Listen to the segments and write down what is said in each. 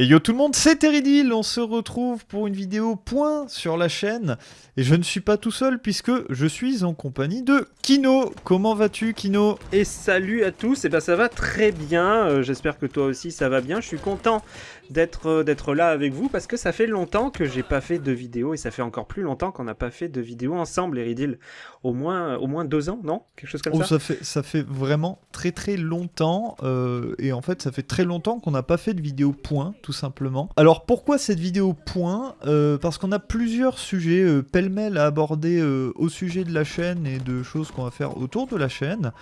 Et yo tout le monde, c'est Teridil, on se retrouve pour une vidéo point sur la chaîne. Et je ne suis pas tout seul puisque je suis en compagnie de Kino. Comment vas-tu Kino? Et salut à tous, et eh ben ça va très bien, euh, j'espère que toi aussi ça va bien. Je suis content d'être euh, d'être là avec vous parce que ça fait longtemps que j'ai pas fait de vidéo et ça fait encore plus longtemps qu'on n'a pas fait de vidéo ensemble, Eridil. Au moins, au moins deux ans, non? Quelque chose comme oh, ça? ça fait, ça fait vraiment très très longtemps. Euh, et en fait, ça fait très longtemps qu'on n'a pas fait de vidéo point tout simplement. Alors pourquoi cette vidéo point? Euh, Parce qu'on a plusieurs sujets euh, pêle-mêle à aborder euh, au sujet de la chaîne et de choses qu'on va faire autour de la chaîne.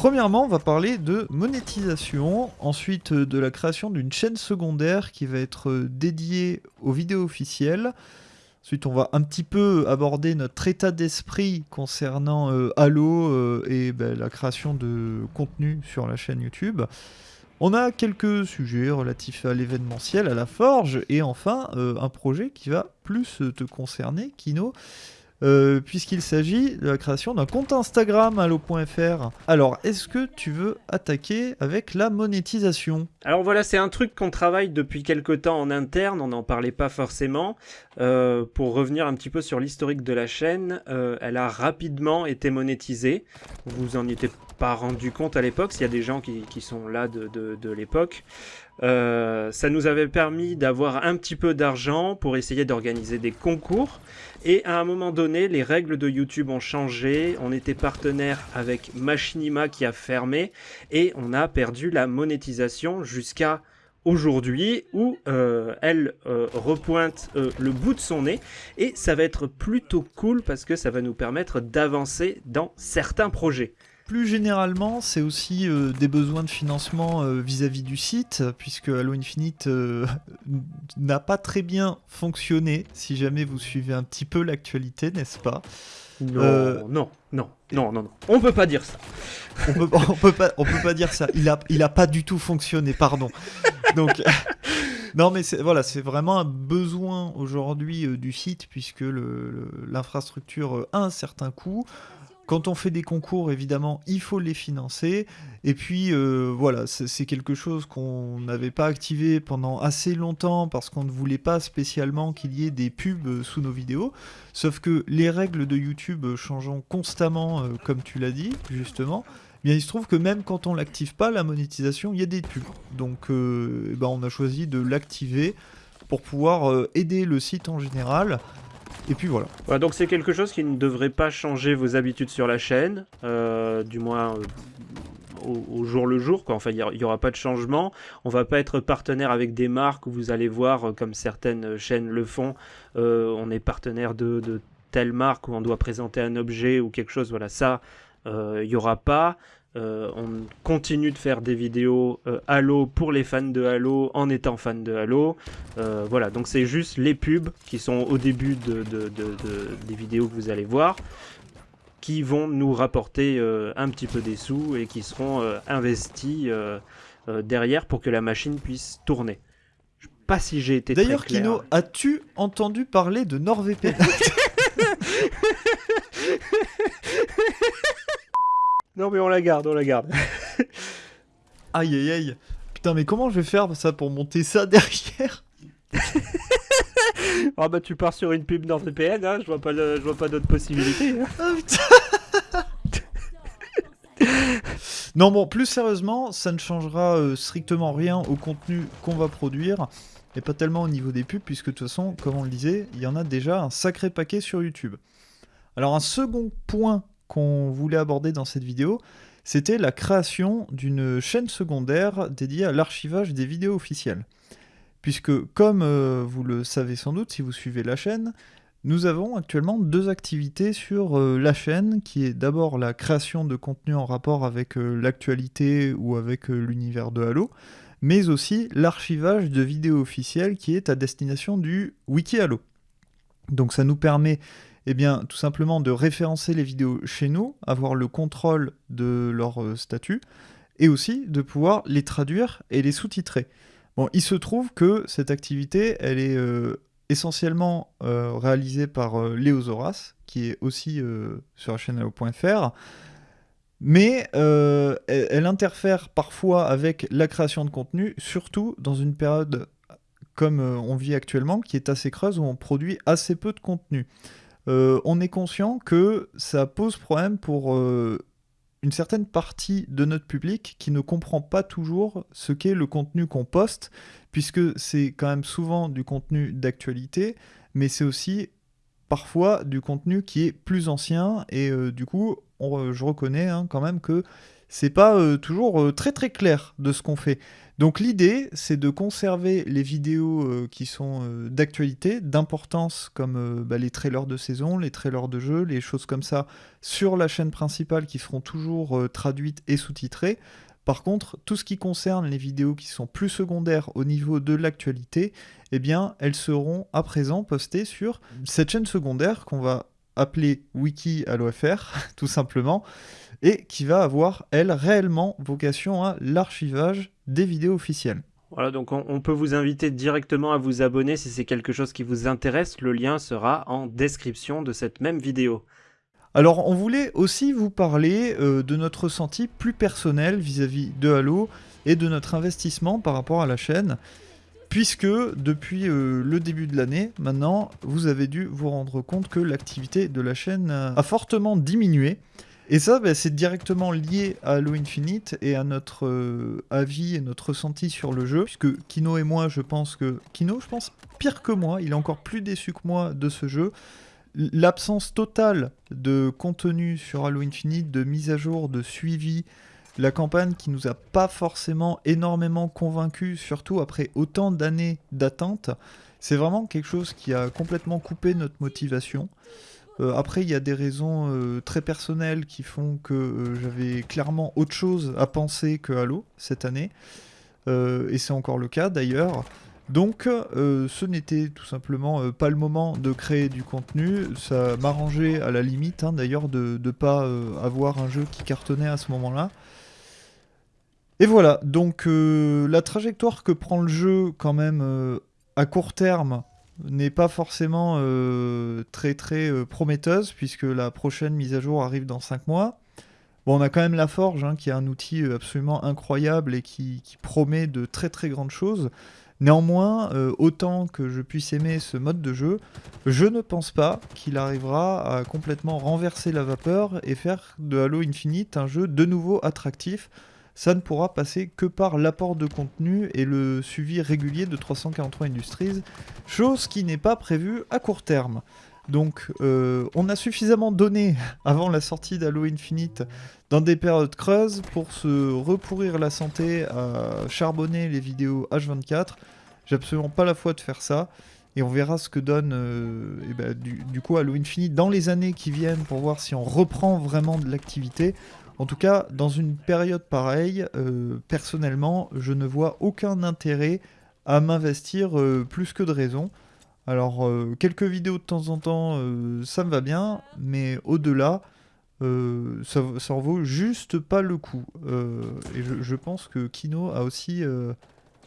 Premièrement, on va parler de monétisation, ensuite de la création d'une chaîne secondaire qui va être dédiée aux vidéos officielles. Ensuite, on va un petit peu aborder notre état d'esprit concernant Halo et ben, la création de contenu sur la chaîne YouTube. On a quelques sujets relatifs à l'événementiel, à la forge, et enfin euh, un projet qui va plus te concerner, Kino, euh, puisqu'il s'agit de la création d'un compte Instagram allo.fr. Alors, est-ce que tu veux attaquer avec la monétisation? Alors voilà, c'est un truc qu'on travaille depuis quelque temps en interne, on n'en parlait pas forcément. Euh, pour revenir un petit peu sur l'historique de la chaîne, euh, elle a rapidement été monétisée. Vous en étiez pas rendu compte à l'époque, s'il y a des gens qui, sont là de, l'époque. Ça nous avait permis d'avoir un petit peu d'argent pour essayer d'organiser des concours. Et à un moment donné, les règles de YouTube ont changé. On était partenaire avec Machinima qui a fermé et on a perdu la monétisation jusqu'à aujourd'hui où euh, elle euh, repointe le bout de son nez et ça va être plutôt cool parce que ça va nous permettre d'avancer dans certains projets. Plus généralement, c'est aussi euh, des besoins de financement euh, vis-à-vis du site, puisque Halo Infinite euh, n'a pas très bien fonctionné, si jamais vous suivez un petit peu l'actualité, n'est-ce pas? Non, non, non, non, non, non, on peut pas dire ça. on peut, peut pas, on peut pas dire ça. Il a, il a pas du tout fonctionné, pardon. Donc, non, mais voilà, c'est vraiment un besoin aujourd'hui du site puisque l'infrastructure a un certain coût. Quand on fait des concours, évidemment, il faut les financer. Et puis, euh, voilà, c'est quelque chose qu'on n'avait pas activé pendant assez longtemps parce qu'on ne voulait pas spécialement qu'il y ait des pubs sous nos vidéos. Sauf que les règles de YouTube changeant constamment, euh, comme tu l'as dit, justement, eh bien, il se trouve que même quand on l'active pas, la monétisation, il y a des pubs. Donc, euh, eh ben, on a choisi de l'activer pour pouvoir aider le site en général et puis voilà. donc c'est quelque chose qui ne devrait pas changer vos habitudes sur la chaîne, euh, du moins euh, au, jour le jour. Quoi. Enfin, il n'y aura pas de changement. On va pas être partenaire avec des marques où vous allez voir, euh, comme certaines chaînes le font, on est partenaire de, de, telle marque où on doit présenter un objet ou quelque chose. Voilà, ça, il n'y aura pas. Euh, on continue de faire des vidéos euh, Halo pour les fans de Halo en étant fan de Halo. Euh, voilà, donc c'est juste les pubs qui sont au début de, des vidéos que vous allez voir qui vont nous rapporter un petit peu des sous et qui seront investis derrière pour que la machine puisse tourner. Je sais pas si j'ai été D'ailleurs, Kino, as-tu entendu parler de NordVPN? Non, mais on la garde, on la garde. aïe aïe aïe. Putain, mais comment je vais faire ça pour monter ça derrière Ah bah tu pars sur une pub NordVPN, hein, je vois pas, je vois pas d'autres possibilités. Hein. Ah, non bon, plus sérieusement, ça ne changera euh, strictement rien au contenu qu'on va produire, et pas tellement au niveau des pubs, puisque de toute façon, comme on le disait, il y en a déjà un sacré paquet sur YouTube. Alors un second point qu'on voulait aborder dans cette vidéo, c'était la création d'une chaîne secondaire dédiée à l'archivage des vidéos officielles. Puisque, comme euh, vous le savez sans doute si vous suivez la chaîne, nous avons actuellement deux activités sur euh, la chaîne, qui est d'abord la création de contenu en rapport avec euh, l'actualité ou avec l'univers de Halo, mais aussi l'archivage de vidéos officielles qui est à destination du Wiki Halo. Donc ça nous permet eh bien, tout simplement de référencer les vidéos chez nous, avoir le contrôle de leur euh, statut, et aussi de pouvoir les traduire et les sous-titrer. Bon, il se trouve que cette activité, elle est euh, essentiellement euh, réalisée par Léo Zoras, qui est aussi sur Allo.fr, mais elle interfère parfois avec la création de contenu, surtout dans une période comme on vit actuellement, qui est assez creuse, où on produit assez peu de contenu. On est conscient que ça pose problème pour une certaine partie de notre public qui ne comprend pas toujours ce qu'est le contenu qu'on poste, puisque c'est quand même souvent du contenu d'actualité, mais c'est aussi parfois du contenu qui est plus ancien, et euh, du coup, je reconnais hein, quand même que c'est pas euh, toujours euh, très très clair de ce qu'on fait. Donc l'idée, c'est de conserver les vidéos euh, qui sont d'actualité, d'importance, comme bah, les trailers de saison, les trailers de jeu, les choses comme ça, sur la chaîne principale qui seront toujours traduites et sous-titrées. Par contre, tout ce qui concerne les vidéos qui sont plus secondaires au niveau de l'actualité, eh bien, elles seront à présent postées sur cette chaîne secondaire qu'on va appeler Wiki à l'OFR, tout simplement, et qui va avoir, elle, réellement vocation à l'archivage des vidéos officielles. Voilà, donc on, peut vous inviter directement à vous abonner si c'est quelque chose qui vous intéresse. Le lien sera en description de cette même vidéo. Alors, on voulait aussi vous parler euh, de notre ressenti plus personnel vis-à-vis de Halo et de notre investissement par rapport à la chaîne puisque depuis euh, le début de l'année, maintenant, vous avez dû vous rendre compte que l'activité de la chaîne a fortement diminué. Et ça, bah, c'est directement lié à Halo Infinite et à notre euh, avis et notre ressenti sur le jeu, puisque Kino et moi, je pense que... Kino, je pense, pire que moi, il est encore plus déçu que moi de ce jeu. L'absence totale de contenu sur Halo Infinite, de mise à jour, de suivi, la campagne qui nous a pas forcément énormément convaincu, surtout après autant d'années d'attente, c'est vraiment quelque chose qui a complètement coupé notre motivation. Euh, après, il y a des raisons euh, très personnelles qui font que euh, j'avais clairement autre chose à penser que Halo cette année. et c'est encore le cas d'ailleurs. Donc, ce n'était tout simplement pas le moment de créer du contenu. Ça m'arrangeait à la limite, hein, d'ailleurs, de ne pas avoir un jeu qui cartonnait à ce moment-là. Et voilà, donc la trajectoire que prend le jeu quand même à court terme n'est pas forcément euh, très très prometteuse puisque la prochaine mise à jour arrive dans 5 mois. Bon, on a quand même la Forge hein, qui est un outil absolument incroyable et qui, qui, promet de très très grandes choses. Néanmoins, autant que je puisse aimer ce mode de jeu, je ne pense pas qu'il arrivera à complètement renverser la vapeur et faire de Halo Infinite un jeu de nouveau attractif ça ne pourra passer que par l'apport de contenu et le suivi régulier de 343 Industries, chose qui n'est pas prévue à court terme. Donc euh, on a suffisamment donné avant la sortie d'Halo Infinite dans des périodes creuses pour se repourrir la santé à charbonner les vidéos H24. J'ai absolument pas la foi de faire ça. Et on verra ce que donne euh, eh ben, du, du, coup Halo Infinite dans les années qui viennent pour voir si on reprend vraiment de l'activité. En tout cas, dans une période pareille, euh, personnellement, je ne vois aucun intérêt à m'investir euh, plus que de raison. Alors, euh, quelques vidéos de temps en temps, ça me va bien, mais au-delà, ça, ça en vaut juste pas le coup. et je, pense que Kino a aussi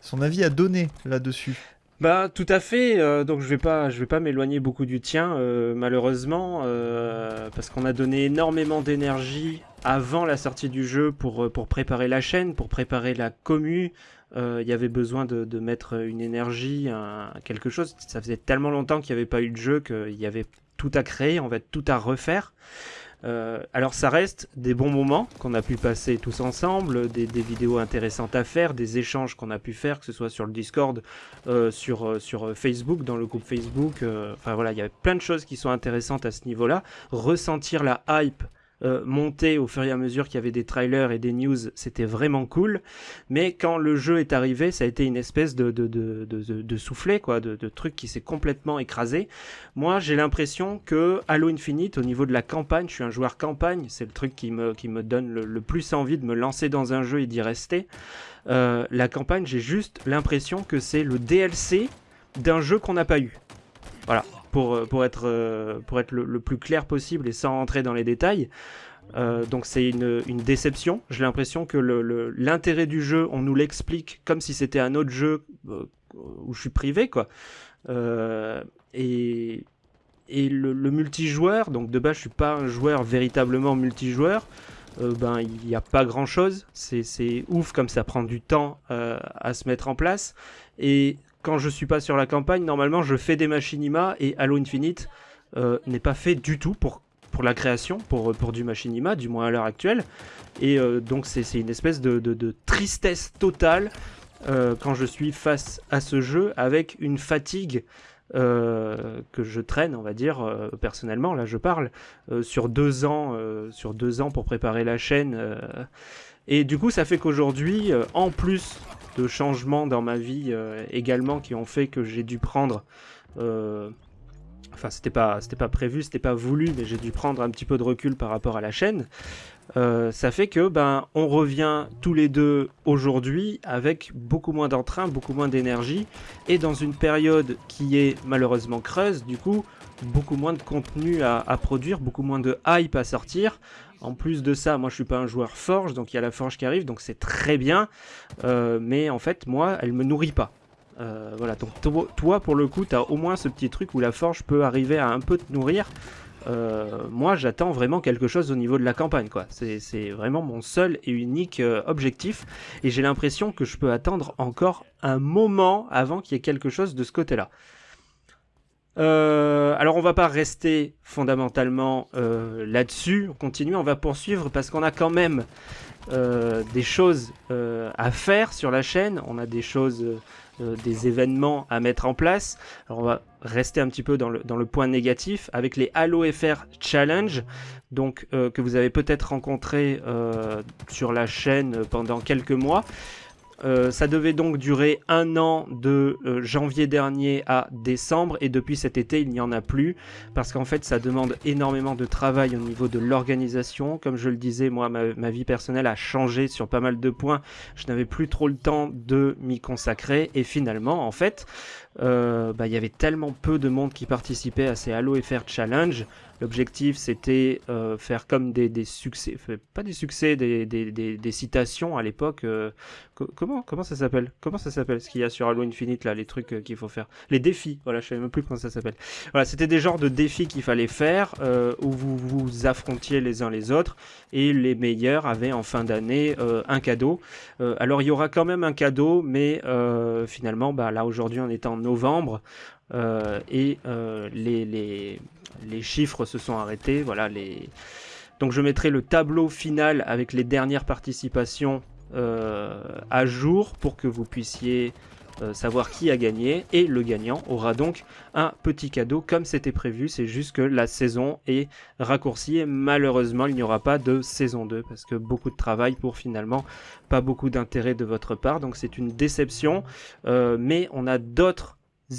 son avis à donner là-dessus. Bah tout à fait. Donc je vais pas, je vais pas m'éloigner beaucoup du tien, malheureusement, parce qu'on a donné énormément d'énergie avant la sortie du jeu pour pour préparer la chaîne, pour préparer la commu. Il y avait besoin de, de mettre une énergie, quelque chose. Ça faisait tellement longtemps qu'il n'y avait pas eu de jeu qu'il y avait tout à créer, on va tout à refaire. Euh, alors ça reste des bons moments qu'on a pu passer tous ensemble, des, vidéos intéressantes à faire, des échanges qu'on a pu faire, que ce soit sur le Discord, euh, sur, euh, sur Facebook, dans le groupe Facebook. enfin voilà, il y a plein de choses qui sont intéressantes à ce niveau-là. Ressentir la hype euh, monter au fur et à mesure qu'il y avait des trailers et des news, c'était vraiment cool. Mais quand le jeu est arrivé, ça a été une espèce de, soufflet, quoi, de, truc qui s'est complètement écrasé. Moi, j'ai l'impression que Halo Infinite, au niveau de la campagne, je suis un joueur campagne, c'est le truc qui me, qui me donne le, plus envie de me lancer dans un jeu et d'y rester. Euh, la campagne, j'ai juste l'impression que c'est le DLC d'un jeu qu'on n'a pas eu. Voilà pour, euh, pour être, euh, pour être le, plus clair possible et sans rentrer dans les détails. Euh, donc c'est une, une, déception. J'ai l'impression que l'intérêt du jeu, on nous l'explique comme si c'était un autre jeu où je suis privé, quoi. et et le, multijoueur, donc de base je suis pas un joueur véritablement multijoueur, ben il n'y a pas grand chose. C'est ouf comme ça prend du temps à se mettre en place. Et quand je suis pas sur la campagne, normalement, je fais des machinima et Halo Infinite n'est pas fait du tout pour pour la création, pour, pour du machinima, du moins à l'heure actuelle. Et donc c'est une espèce de, de, tristesse totale quand je suis face à ce jeu avec une fatigue euh, que je traîne, on va dire, euh, personnellement, là je parle, euh, sur, deux ans, sur deux ans pour préparer la chaîne. et du coup, ça fait qu'aujourd'hui, en plus de changements dans ma vie également qui ont fait que j'ai dû prendre enfin c'était pas c'était pas prévu c'était pas voulu mais j'ai dû prendre un petit peu de recul par rapport à la chaîne euh, ça fait que ben on revient tous les deux aujourd'hui avec beaucoup moins d'entrain, beaucoup moins d'énergie et dans une période qui est malheureusement creuse, du coup beaucoup moins de contenu à, produire, beaucoup moins de hype à sortir. En plus de ça, moi je suis pas un joueur forge, donc il y a la forge qui arrive, donc c'est très bien, euh, mais en fait moi elle me nourrit pas. Euh, voilà, donc toi pour le coup tu as au moins ce petit truc où la forge peut arriver à un peu te nourrir, euh, moi j'attends vraiment quelque chose au niveau de la campagne quoi. C'est vraiment mon seul et unique objectif et j'ai l'impression que je peux attendre encore un moment avant qu'il y ait quelque chose de ce côté-là. Euh, alors on va pas rester fondamentalement là-dessus, on continue, on va poursuivre parce qu'on a quand même des choses à faire sur la chaîne, on a des choses euh, des événements à mettre en place. Alors on va rester un petit peu dans le, point négatif avec les Halo FR Challenge, donc euh, que vous avez peut-être rencontré euh, sur la chaîne pendant quelques mois. Euh, ça devait donc durer un an de euh, janvier dernier à décembre et depuis cet été il n'y en a plus parce qu'en fait ça demande énormément de travail au niveau de l'organisation. Comme je le disais, moi ma, vie personnelle a changé sur pas mal de points. Je n'avais plus trop le temps de m'y consacrer et finalement en fait euh, bah, il y avait tellement peu de monde qui participait à ces Halo FR Challenge L'objectif, c'était euh, faire comme des, succès, pas des succès, des, citations à l'époque. Euh, comment, comment ça s'appelle? Comment ça s'appelle ce qu'il y a sur Halo Infinite là, les trucs qu'il faut faire? Les défis, voilà, je sais même plus comment ça s'appelle. Voilà, c'était des genres de défis qu'il fallait faire où vous vous affrontiez les uns les autres et les meilleurs avaient en fin d'année un cadeau. alors il y aura quand même un cadeau, mais finalement, bah, là aujourd'hui on est en novembre. et les, les, les chiffres se sont arrêtés. Voilà, les... Donc je mettrai le tableau final avec les dernières participations euh, à jour pour que vous puissiez euh, savoir qui a gagné. Et le gagnant aura donc un petit cadeau comme c'était prévu. C'est juste que la saison est raccourcie malheureusement il n'y aura pas de saison 2 parce que beaucoup de travail pour finalement pas beaucoup d'intérêt de votre part. Donc c'est une déception. Euh, mais on a d'autres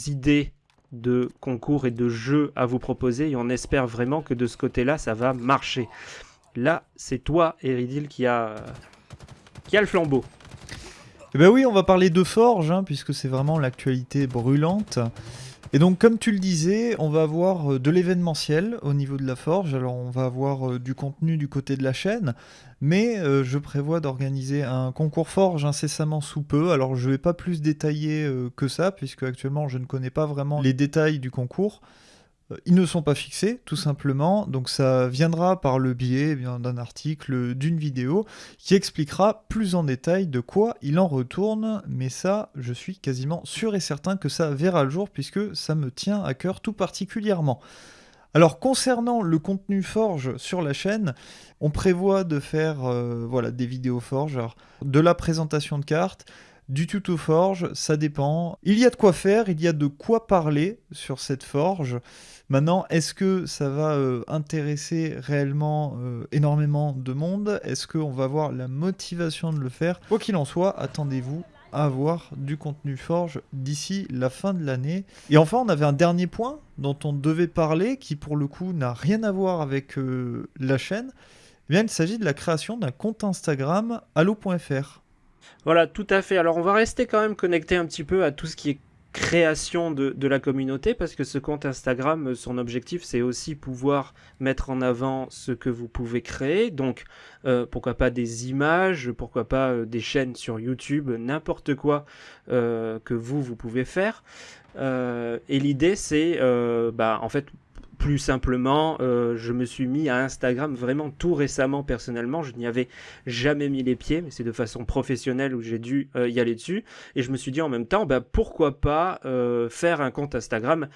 idées de concours et de jeux à vous proposer et on espère vraiment que de ce côté-là, ça va marcher. Là, c'est toi, Eridil, qui a, qui a le flambeau. Eh ben oui, on va parler de Forge, hein, puisque c'est vraiment l'actualité brûlante. Et donc, comme tu le disais, on va avoir euh, de l'événementiel au niveau de la forge. Alors, on va avoir euh, du contenu du côté de la chaîne, mais euh, je prévois d'organiser un concours forge incessamment sous peu. Alors, je ne vais pas plus détailler que ça, puisque actuellement, je ne connais pas vraiment les détails du concours. Euh, ils ne sont pas fixés, tout simplement. Donc ça viendra par le biais eh d'un article, d'une vidéo, qui expliquera plus en détail de quoi il en retourne. Mais ça, je suis quasiment sûr et certain que ça verra le jour, puisque ça me tient à cœur tout particulièrement. Alors concernant le contenu Forge sur la chaîne, on prévoit de faire euh, voilà, des vidéos Forge, de la présentation de cartes, du tuto forge, ça dépend. Il y a de quoi faire, il y a de quoi parler sur cette forge. Maintenant, est-ce que ça va euh, intéresser réellement euh, énormément de monde? Est-ce qu'on va avoir la motivation de le faire? Quoi qu'il en soit, attendez-vous à avoir du contenu forge d'ici la fin de l'année. Et enfin, on avait un dernier point dont on devait parler, qui pour le coup n'a rien à voir avec euh, la chaîne. Eh il s'agit de la création d'un compte Instagram allo.fr. Voilà, tout à fait. Alors on va rester quand même connecté un petit peu à tout ce qui est création de, la communauté parce que ce compte Instagram, son objectif c'est aussi pouvoir mettre en avant ce que vous pouvez créer. Donc euh, pourquoi pas des images, pourquoi pas euh, des chaînes sur YouTube, n'importe quoi euh, que vous, vous pouvez faire. et l'idée c'est bah, en fait plus simplement, euh, je me suis mis à Instagram vraiment tout récemment personnellement. Je n'y avais jamais mis les pieds, mais c'est de façon professionnelle où j'ai dû euh, y aller dessus. Et je me suis dit en même temps, bah, pourquoi pas euh, faire un compte Instagram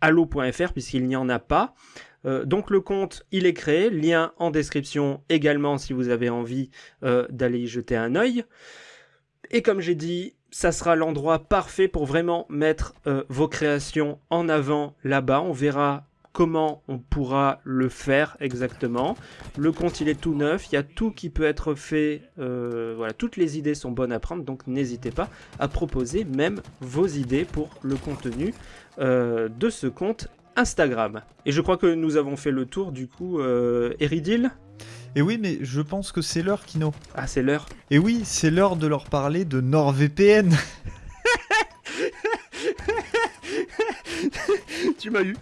allo.fr puisqu'il n'y en a pas. donc le compte, il est créé, lien en description également si vous avez envie d'aller y jeter un œil. Et comme j'ai dit, ça sera l'endroit parfait pour vraiment mettre vos créations en avant là-bas. On verra comment on pourra le faire exactement. Le compte il est tout neuf, il y a tout qui peut être fait, euh, voilà, toutes les idées sont bonnes à prendre, donc n'hésitez pas à proposer même vos idées pour le contenu euh, de ce compte Instagram. Et je crois que nous avons fait le tour du coup, euh, Eridil et oui, mais je pense que c'est l'heure, Kino. Ah, c'est l'heure Et oui, c'est l'heure de leur parler de NordVPN. tu m'as eu.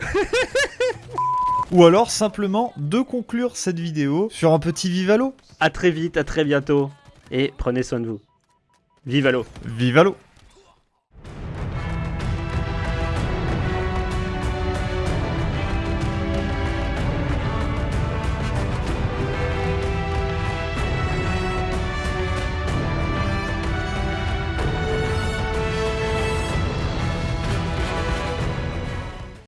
Ou alors simplement de conclure cette vidéo sur un petit Vivalo. A très vite, à très bientôt. Et prenez soin de vous. Vivalo. Vivalo.